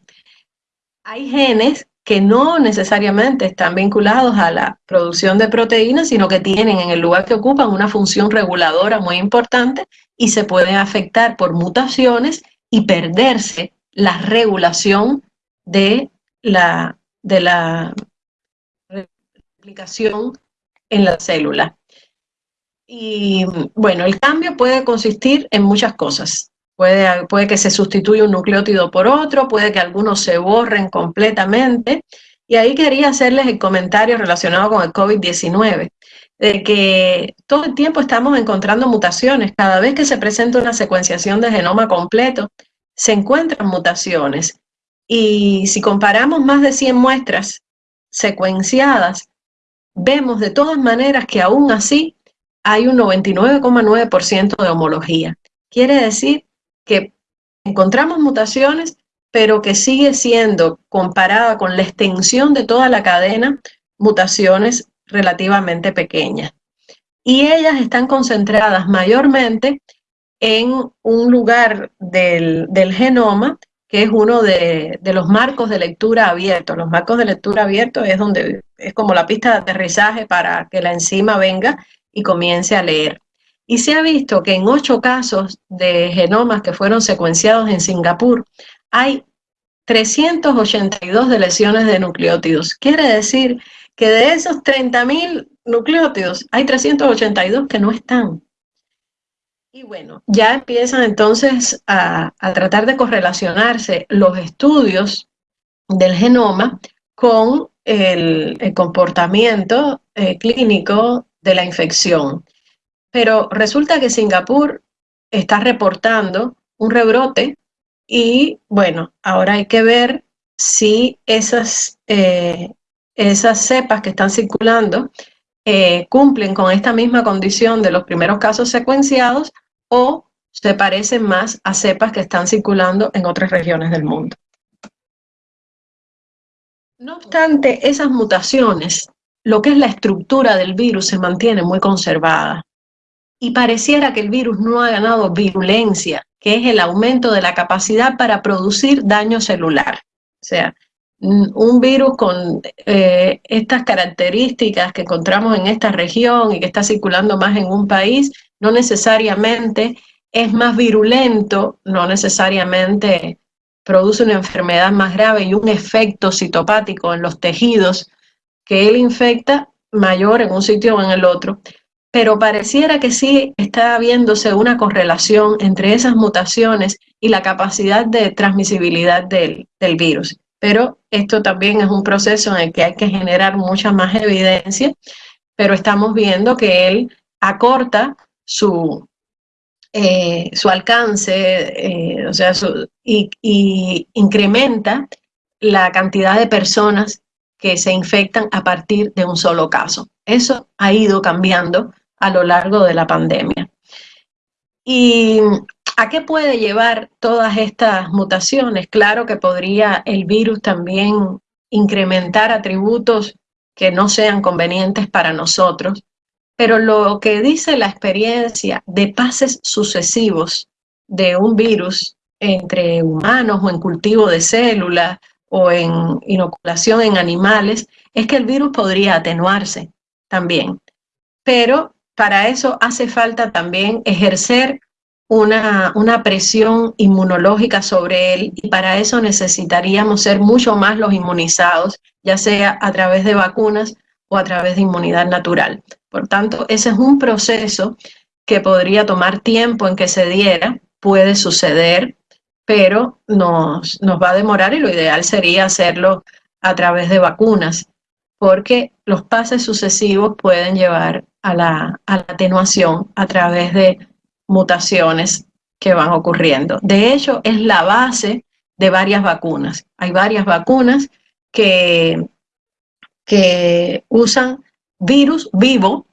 Hay genes que no necesariamente están vinculados a la producción de proteínas, sino que tienen en el lugar que ocupan una función reguladora muy importante y se pueden afectar por mutaciones y perderse la regulación de la, de la replicación en la célula. Y bueno, el cambio puede consistir en muchas cosas. Puede, puede que se sustituya un nucleótido por otro, puede que algunos se borren completamente. Y ahí quería hacerles el comentario relacionado con el COVID-19, de que todo el tiempo estamos encontrando mutaciones. Cada vez que se presenta una secuenciación de genoma completo, se encuentran mutaciones. Y si comparamos más de 100 muestras secuenciadas, vemos de todas maneras que aún así hay un 99,9% de homología. Quiere decir que encontramos mutaciones, pero que sigue siendo comparada con la extensión de toda la cadena, mutaciones relativamente pequeñas. Y ellas están concentradas mayormente en un lugar del, genoma que es uno de, de, los marcos de lectura abiertos. Los marcos de lectura abiertos es donde es como la pista de aterrizaje para que la enzima venga y comience a leer. Y se ha visto que en ocho casos de genomas que fueron secuenciados en Singapur, hay 382 de lesiones de nucleótidos. Quiere decir que de esos 30.000 nucleótidos, hay 382 que no están. Y bueno, ya empiezan entonces a, tratar de correlacionarse los estudios del genoma con el, comportamiento eh, clínico de la infección. Pero resulta que Singapur está reportando un rebrote y bueno, ahora hay que ver si esas, eh, esas cepas que están circulando eh, cumplen con esta misma condición de los primeros casos secuenciados o se parecen más a cepas que están circulando en otras regiones del mundo. No obstante, esas mutaciones, lo que es la estructura del virus se mantiene muy conservada y pareciera que el virus no ha ganado virulencia, que es el aumento de la capacidad para producir daño celular. O sea, un virus con eh, estas características que encontramos en esta región y que está circulando más en un país, no necesariamente es más virulento, no necesariamente produce una enfermedad más grave y un efecto citopático en los tejidos que él infecta mayor en un sitio o en el otro, pero pareciera que sí está viéndose una correlación entre esas mutaciones y la capacidad de transmisibilidad del, del virus. Pero esto también es un proceso en el que hay que generar mucha más evidencia, pero estamos viendo que él acorta su, eh, su alcance, eh, o sea, y, incrementa la cantidad de personas que se infectan a partir de un solo caso. Eso ha ido cambiando a lo largo de la pandemia. ¿Y a qué puede llevar todas estas mutaciones? Claro que podría el virus también incrementar atributos que no sean convenientes para nosotros, pero lo que dice la experiencia de pases sucesivos de un virus entre humanos o en cultivo de células o en inoculación en animales, es que el virus podría atenuarse también. Pero para eso hace falta también ejercer una, una, presión inmunológica sobre él y para eso necesitaríamos ser mucho más los inmunizados, ya sea a través de vacunas o a través de inmunidad natural. Por tanto, ese es un proceso que podría tomar tiempo en que se diera, puede suceder, pero nos, nos va a demorar y lo ideal sería hacerlo a través de vacunas, porque los pases sucesivos pueden llevar a la, a la atenuación a través de mutaciones que van ocurriendo. De hecho, es la base de varias vacunas. Hay varias vacunas que que usan virus vivo,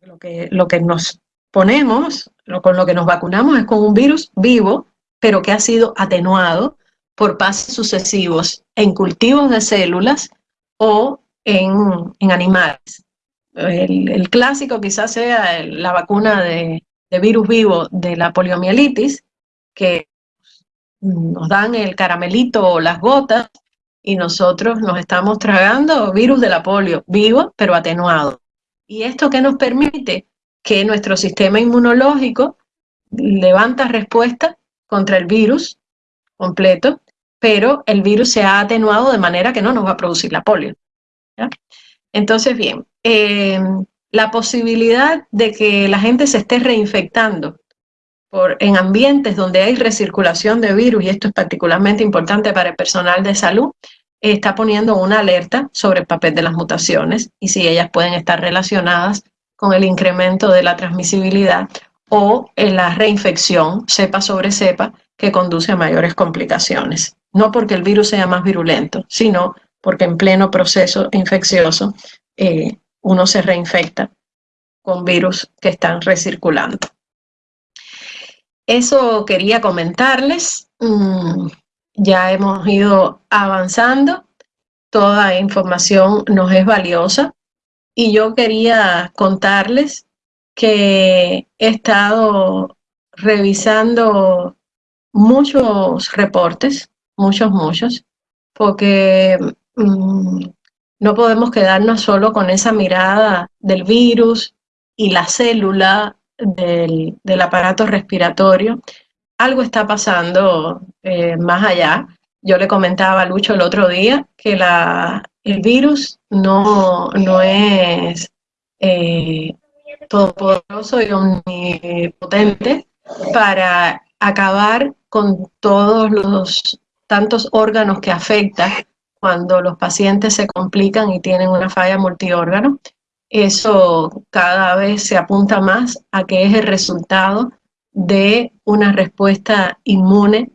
lo que, lo que nos ponemos, lo, con lo que nos vacunamos es con un virus vivo, pero que ha sido atenuado por pasos sucesivos en cultivos de células o en, en animales. El, clásico quizás sea la vacuna de, virus vivo de la poliomielitis, que nos dan el caramelito o las gotas y nosotros nos estamos tragando virus de la polio, vivo pero atenuado. ¿Y esto qué nos permite? Que nuestro sistema inmunológico levanta respuesta contra el virus completo, pero el virus se ha atenuado de manera que no nos va a producir la polio. Entonces, bien, eh, la posibilidad de que la gente se esté reinfectando en ambientes donde hay recirculación de virus, y esto es particularmente importante para el personal de salud, está poniendo una alerta sobre el papel de las mutaciones y si ellas pueden estar relacionadas con el incremento de la transmisibilidad o en la reinfección cepa sobre cepa que conduce a mayores complicaciones. No porque el virus sea más virulento, sino porque en pleno proceso infeccioso eh, uno se reinfecta con virus que están recirculando. Eso quería comentarles. Mm, ya hemos ido avanzando. Toda información nos es valiosa. Y yo quería contarles que he estado revisando muchos reportes, muchos, muchos, porque mm, no podemos quedarnos solo con esa mirada del virus y la célula del, del aparato respiratorio, algo está pasando eh, más allá. Yo le comentaba a Lucho el otro día que la, el virus no, no es eh, todopoderoso y omnipotente para acabar con todos los tantos órganos que afecta cuando los pacientes se complican y tienen una falla multiórgano eso cada vez se apunta más a que es el resultado de una respuesta inmune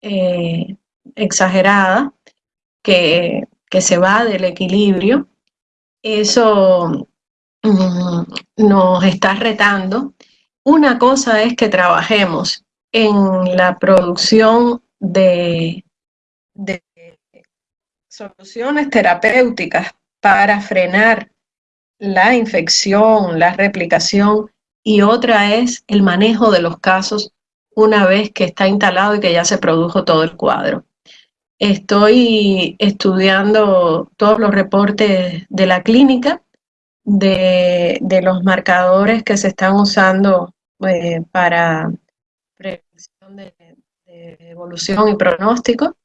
eh, exagerada que, que, se va del equilibrio. Eso mm, nos está retando. Una cosa es que trabajemos en la producción de, de soluciones terapéuticas para frenar la infección, la replicación y otra es el manejo de los casos una vez que está instalado y que ya se produjo todo el cuadro. Estoy estudiando todos los reportes de la clínica, de, los marcadores que se están usando eh, para prevención de, evolución y pronóstico,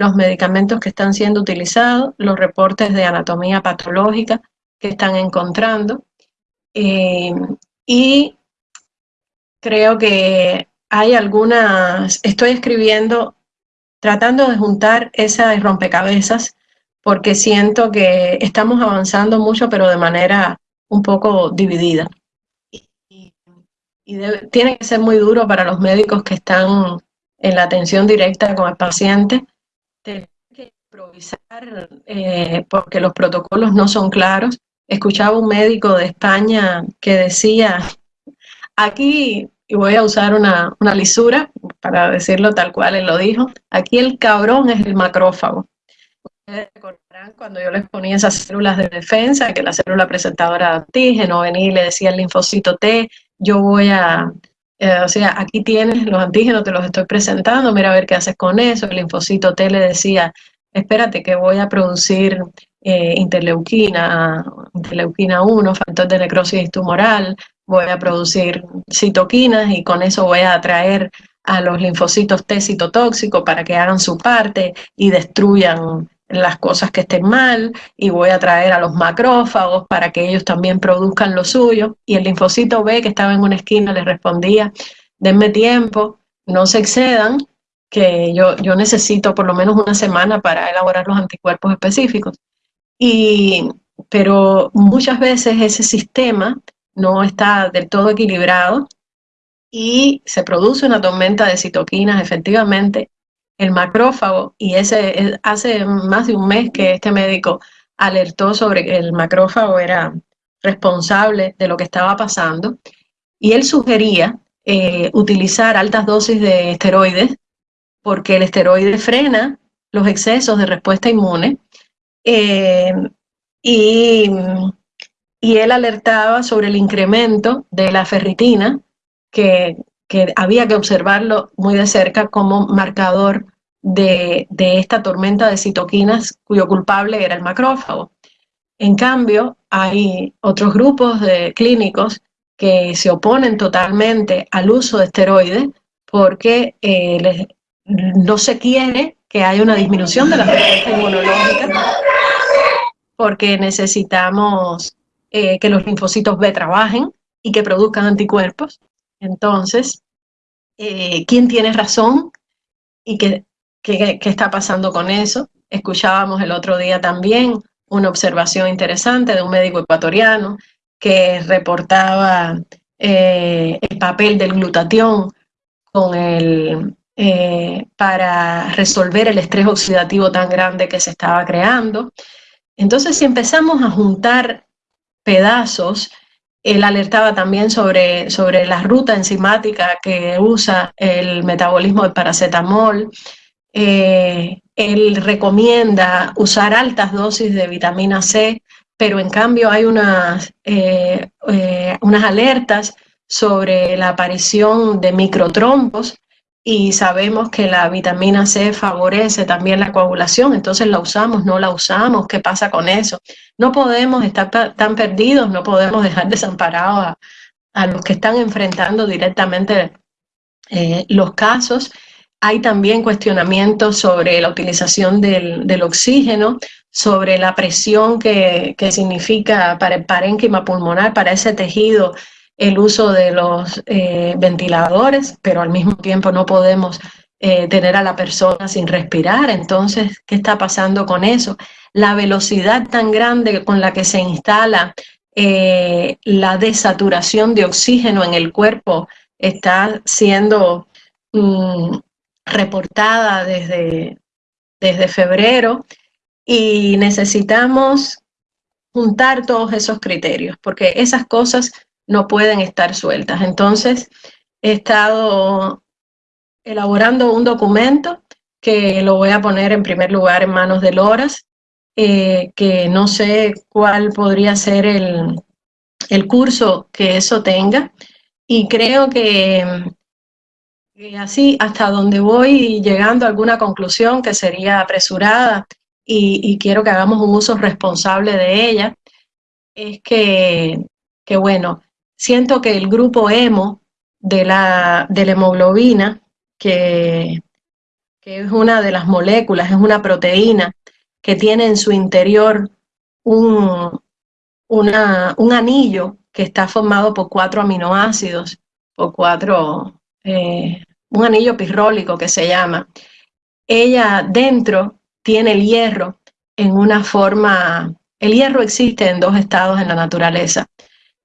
los medicamentos que están siendo utilizados, los reportes de anatomía patológica que están encontrando. Eh, y creo que hay algunas, estoy escribiendo, tratando de juntar esas rompecabezas, porque siento que estamos avanzando mucho, pero de manera un poco dividida. Y, tiene que ser muy duro para los médicos que están en la atención directa con el paciente, tener que improvisar eh, porque los protocolos no son claros. Escuchaba un médico de España que decía, aquí y voy a usar una, lisura para decirlo tal cual él lo dijo. Aquí el cabrón es el macrófago. Ustedes recordarán cuando yo les ponía esas células de defensa, que la célula presentadora de antígeno venía y le decía el linfocito T, yo voy a, eh, o sea, aquí tienes los antígenos, te los estoy presentando, mira a ver qué haces con eso. El linfocito T le decía, espérate que voy a producir eh, interleuquina, interleuquina 1, factor de necrosis tumoral, voy a producir citoquinas y con eso voy a atraer a los linfocitos T citotóxicos para que hagan su parte y destruyan las cosas que estén mal y voy a atraer a los macrófagos para que ellos también produzcan lo suyo. Y el linfocito B que estaba en una esquina le respondía, denme tiempo, no se excedan, que yo, yo necesito por lo menos una semana para elaborar los anticuerpos específicos. Y, pero muchas veces ese sistema no está del todo equilibrado y se produce una tormenta de citoquinas, efectivamente, el macrófago, y ese hace más de un mes que este médico alertó sobre que el macrófago era responsable de lo que estaba pasando, y él sugería eh, utilizar altas dosis de esteroides, porque el esteroide frena los excesos de respuesta inmune, eh, y y él alertaba sobre el incremento de la ferritina, que, había que observarlo muy de cerca como marcador de, esta tormenta de citoquinas cuyo culpable era el macrófago. En cambio, hay otros grupos de clínicos que se oponen totalmente al uso de esteroides porque eh, no se quiere que haya una disminución de la respuesta inmunológica porque necesitamos eh, que los linfocitos B trabajen y que produzcan anticuerpos. Entonces, eh, ¿quién tiene razón y qué, qué, está pasando con eso? Escuchábamos el otro día también una observación interesante de un médico ecuatoriano que reportaba eh, el papel del glutatión con el, para resolver el estrés oxidativo tan grande que se estaba creando. Entonces, si empezamos a juntar pedazos. Él alertaba también sobre, sobre la ruta enzimática que usa el metabolismo del paracetamol. Eh, él recomienda usar altas dosis de vitamina C, pero en cambio hay unas, eh, eh, unas alertas sobre la aparición de microtrombos y sabemos que la vitamina C favorece también la coagulación, entonces la usamos, no la usamos, ¿qué pasa con eso? No podemos estar tan perdidos, no podemos dejar desamparados a, los que están enfrentando directamente eh, los casos. Hay también cuestionamientos sobre la utilización del, oxígeno, sobre la presión que, que significa para el parénquima pulmonar, para ese tejido el uso de los eh, ventiladores, pero al mismo tiempo no podemos eh, tener a la persona sin respirar. Entonces, ¿qué está pasando con eso? La velocidad tan grande con la que se instala eh, la desaturación de oxígeno en el cuerpo está siendo mm, reportada desde, desde febrero y necesitamos juntar todos esos criterios, porque esas cosas no pueden estar sueltas. Entonces, he estado elaborando un documento que lo voy a poner en primer lugar en manos de Loras, eh, que no sé cuál podría ser el, curso que eso tenga, y creo que, así hasta donde voy llegando a alguna conclusión que sería apresurada y, y quiero que hagamos un uso responsable de ella, es que, que bueno, siento que el grupo emo de la, de la hemoglobina, que, es una de las moléculas, es una proteína que tiene en su interior un, un anillo que está formado por cuatro aminoácidos, por cuatro, eh, un anillo pirrólico que se llama. Ella dentro tiene el hierro en una forma, el hierro existe en dos estados en la naturaleza.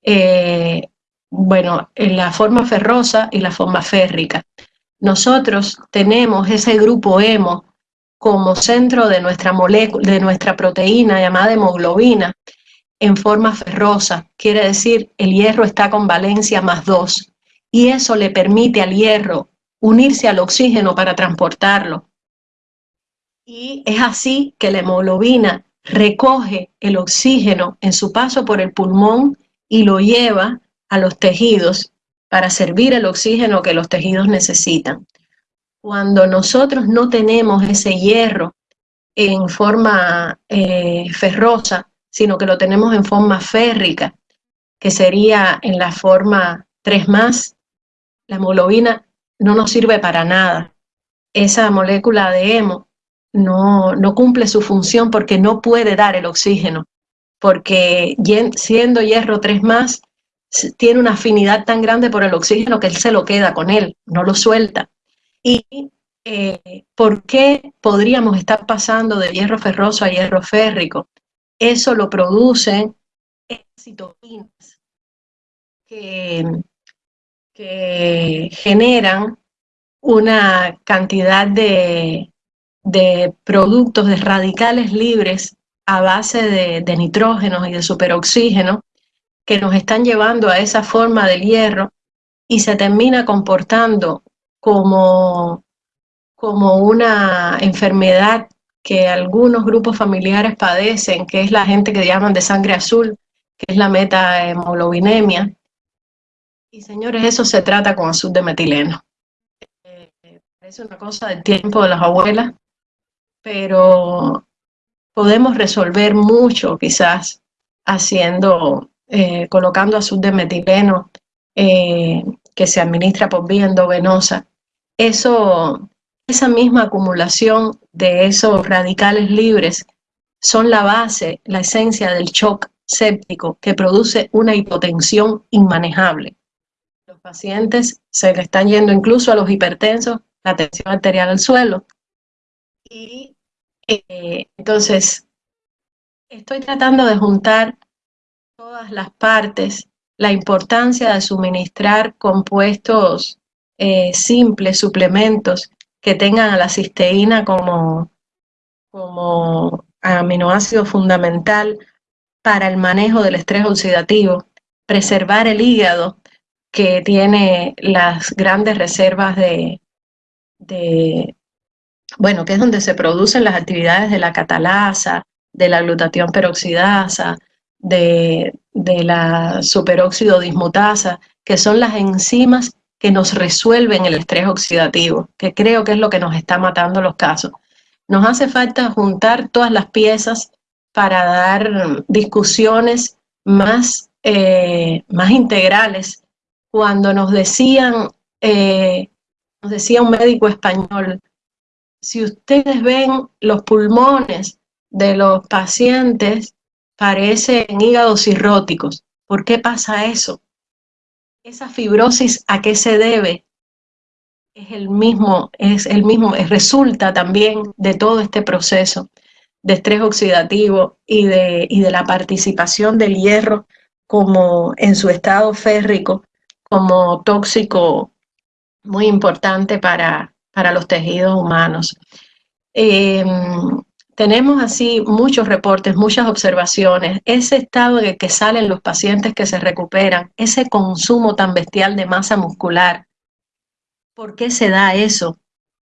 Eh, bueno, en la forma ferrosa y la forma férrica. Nosotros tenemos ese grupo hemo como centro de nuestra de nuestra proteína llamada hemoglobina, en forma ferrosa, quiere decir el hierro está con valencia más 2 y eso le permite al hierro unirse al oxígeno para transportarlo. Y es así que la hemoglobina recoge el oxígeno en su paso por el pulmón y lo lleva a los tejidos para servir el oxígeno que los tejidos necesitan. Cuando nosotros no tenemos ese hierro en forma eh, ferrosa, sino que lo tenemos en forma férrica, que sería en la forma 3 más, la hemoglobina no nos sirve para nada. Esa molécula de hemo no, no cumple su función porque no puede dar el oxígeno, porque siendo hierro 3 más, tiene una afinidad tan grande por el oxígeno que él se lo queda con él, no lo suelta. ¿Y eh, por qué podríamos estar pasando de hierro ferroso a hierro férrico? eso lo producen citoquinas que, que generan una cantidad de, productos, de radicales libres a base de, de nitrógeno y de superoxígeno que nos están llevando a esa forma del hierro y se termina comportando como, como una enfermedad que algunos grupos familiares padecen, que es la gente que llaman de sangre azul, que es la meta-hemoglobinemia. Y señores, eso se trata con azul de metileno. Eh, es una cosa del tiempo de las abuelas, pero podemos resolver mucho quizás haciendo, eh, colocando azul de metileno eh, que se administra por vía endovenosa. Eso esa misma acumulación de esos radicales libres son la base, la esencia del shock séptico que produce una hipotensión inmanejable. Los pacientes se le están yendo incluso a los hipertensos la tensión arterial al suelo. Y eh, entonces, estoy tratando de juntar todas las partes, la importancia de suministrar compuestos eh, simples, suplementos, que tengan a la cisteína como, como aminoácido fundamental para el manejo del estrés oxidativo, preservar el hígado que tiene las grandes reservas de, de, bueno, que es donde se producen las actividades de la catalasa, de la glutatión peroxidasa, de, la superóxido dismutasa, que son las enzimas que nos resuelven el estrés oxidativo, que creo que es lo que nos está matando los casos. Nos hace falta juntar todas las piezas para dar discusiones más, eh, más integrales. Cuando nos decían, eh, nos decía un médico español, si ustedes ven los pulmones de los pacientes, parecen hígados cirróticos. ¿Por qué pasa eso? ¿Esa fibrosis a qué se debe? Es el mismo, es el mismo, resulta también de todo este proceso de estrés oxidativo y de, y de la participación del hierro como en su estado férrico, como tóxico muy importante para, para los tejidos humanos. Em, tenemos así muchos reportes, muchas observaciones, ese estado en el que salen los pacientes que se recuperan, ese consumo tan bestial de masa muscular. ¿Por qué se da eso?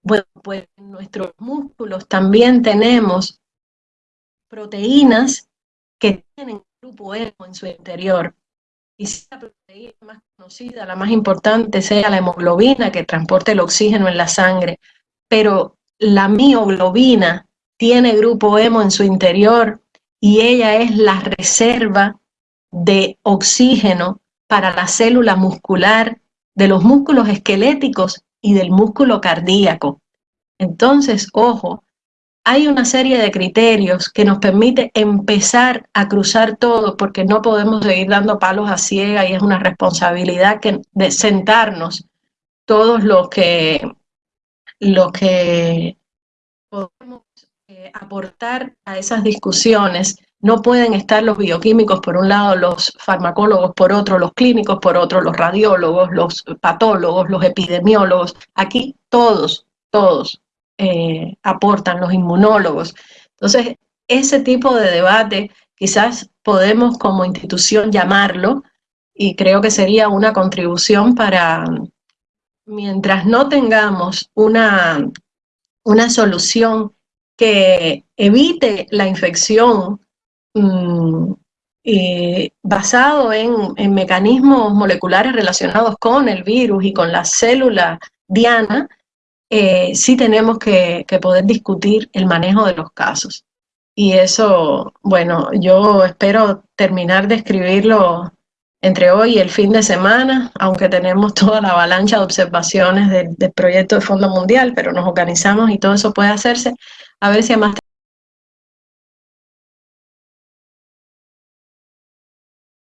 Bueno, pues en nuestros músculos también tenemos proteínas que tienen grupo hemo en su interior. Y si la proteína más conocida, la más importante, sea la hemoglobina que transporta el oxígeno en la sangre, pero la mioglobina, tiene grupo hemo en su interior y ella es la reserva de oxígeno para la célula muscular de los músculos esqueléticos y del músculo cardíaco. Entonces, ojo, hay una serie de criterios que nos permite empezar a cruzar todo porque no podemos seguir dando palos a ciega y es una responsabilidad que, de sentarnos todos los que, los que podemos eh, aportar a esas discusiones. No pueden estar los bioquímicos por un lado, los farmacólogos por otro, los clínicos por otro, los radiólogos, los patólogos, los epidemiólogos. Aquí todos, todos eh, aportan, los inmunólogos. Entonces, ese tipo de debate quizás podemos como institución llamarlo y creo que sería una contribución para, mientras no tengamos una, una solución que evite la infección mm, basado en, mecanismos moleculares relacionados con el virus y con la célula diana, eh, sí tenemos que, que, poder discutir el manejo de los casos. Y eso, bueno, yo espero terminar de escribirlo entre hoy y el fin de semana, aunque tenemos toda la avalancha de observaciones del, proyecto de Fondo Mundial, pero nos organizamos y todo eso puede hacerse, a ver si a más